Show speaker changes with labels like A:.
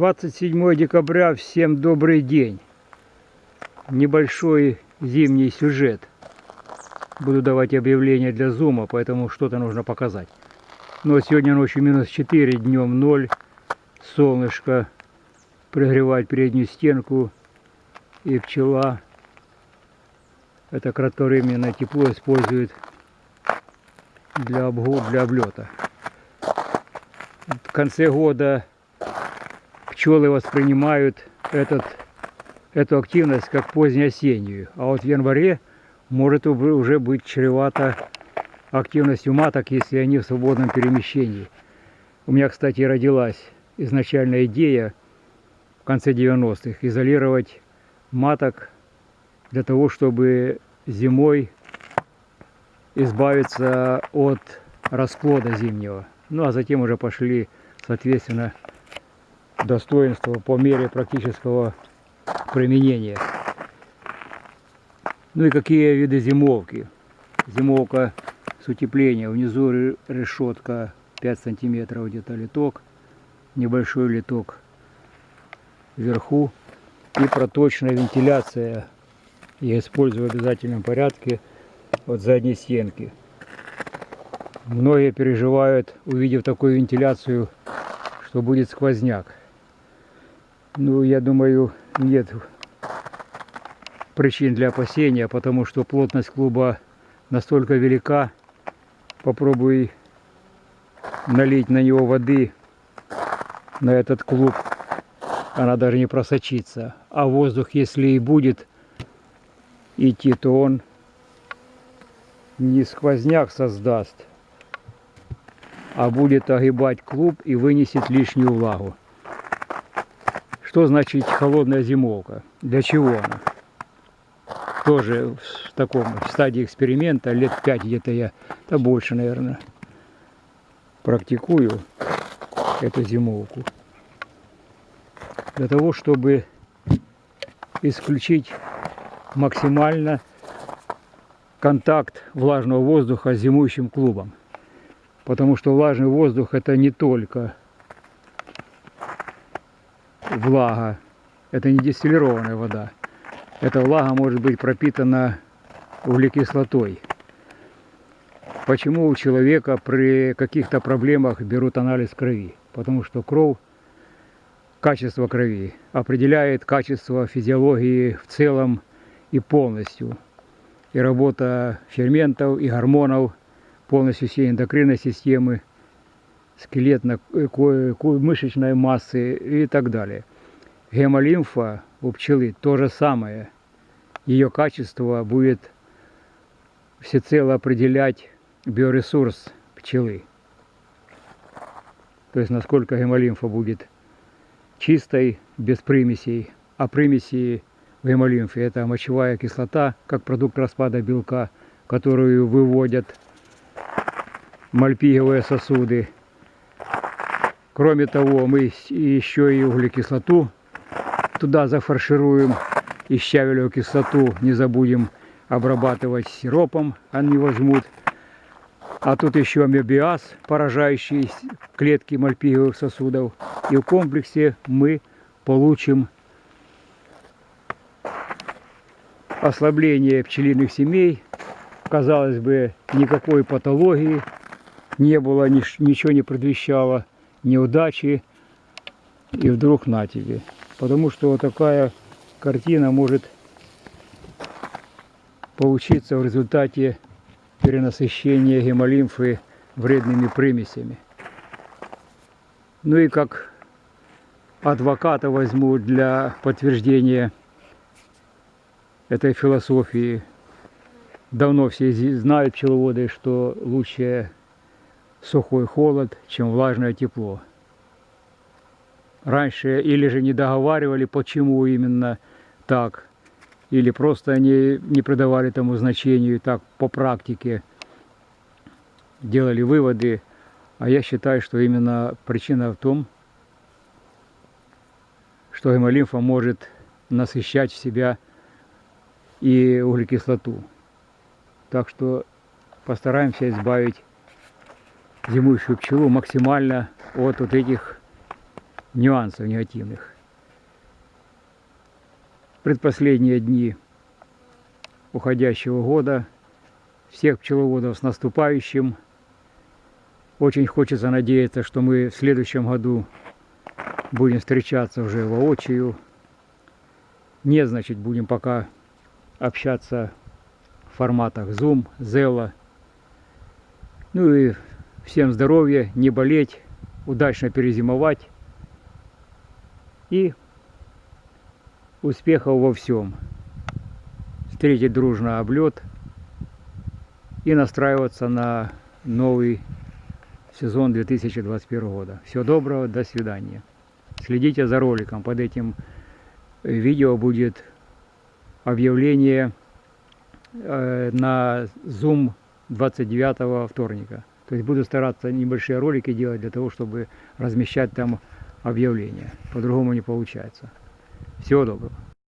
A: Двадцать седьмое декабря, всем добрый день. Небольшой зимний сюжет. Буду давать объявление для зума, поэтому что-то нужно показать. Но сегодня ночью минус 4, днем 0. Солнышко прогревает переднюю стенку. И пчела это кратковременное тепло использует для, обгу- для облета. В конце года пчелы воспринимают этот, эту активность как позднеосеннюю. А вот в январе может уже быть чревато активностью маток, если они в свободном перемещении. У меня, кстати, родилась изначальная идея конце 90-х изолировать маток для того, чтобы зимой избавиться от расплода зимнего. Ну а затем уже пошли, соответственно, достоинства по мере практического применения. Ну и какие виды зимовки? Зимовка с утеплением. Внизу ре- решетка 5 сантиметров где-то литок. Небольшой литок вверху. И проточная вентиляция. Я использую в обязательном порядке от задней стенки. Многие переживают, увидев такую вентиляцию, что будет сквозняк. Ну, я думаю, нет причин для опасения, потому что плотность клуба настолько велика. Попробуй налить на него воды, на этот клуб, она даже не просочится. А воздух, если и будет идти, то он не сквозняк создаст, а будет огибать клуб и вынесет лишнюю влагу. Что значит холодная зимовка? Для чего она? Тоже в таком стадии эксперимента, лет пять где-то я, да больше, наверное, практикую эту зимовку. Для того, чтобы исключить максимально контакт влажного воздуха с зимующим клубом. Потому что влажный воздух это не только влага, это не дистиллированная вода. Эта влага может быть пропитана углекислотой. Почему у человека при каких-то проблемах берут анализ крови? Потому что кровь, качество крови определяет качество физиологии в целом и полностью. И работа ферментов и гормонов полностью всей эндокринной системы, скелетно-мышечной массы и так далее. Гемолимфа у пчелы то же самое. Ее качество будет всецело определять биоресурс пчелы. То есть насколько гемолимфа будет чистой, без примесей. А примеси в гемолимфе это мочевая кислота, как продукт распада белка, которую выводят мальпиговые сосуды. Кроме того, мы еще и углекислоту туда зафаршируем и щавелевую кислоту не забудем обрабатывать сиропом, они возьмут. А тут еще амебиаз, поражающий клетки мальпиговых сосудов. И в комплексе мы получим ослабление пчелиных семей. Казалось бы, никакой патологии не было, ничего не предвещало неудачи. И вдруг на тебе. Потому что вот такая картина может получиться в результате перенасыщения гемолимфы вредными примесями. Ну и как адвоката возьму для подтверждения этой философии. Давно все знают пчеловоды, что лучше сухой холод, чем влажное тепло. Раньше или же не договаривали, почему именно так, или просто они не придавали тому значению, так по практике делали выводы. А я считаю, что именно причина в том, что гемолимфа может насыщать в себя и углекислоту. Так что постараемся избавить зимующую пчелу максимально от вот этих нюансов негативных. Предпоследние дни уходящего года всех пчеловодов с наступающим. Очень хочется надеяться, что мы в следующем году будем встречаться уже воочию. Не, значит, будем пока общаться в форматах Zoom, Zella. Ну и всем здоровья, не болеть, удачно перезимовать и успехов во всем. Встретить дружно облет и настраиваться на новый сезон 2021 года. Всего доброго, до свидания. Следите за роликом. Под этим видео будет объявление э, на Zoom 29 вторника. То есть буду стараться небольшие ролики делать для того, чтобы размещать там объявления. По-другому не получается. Всего доброго.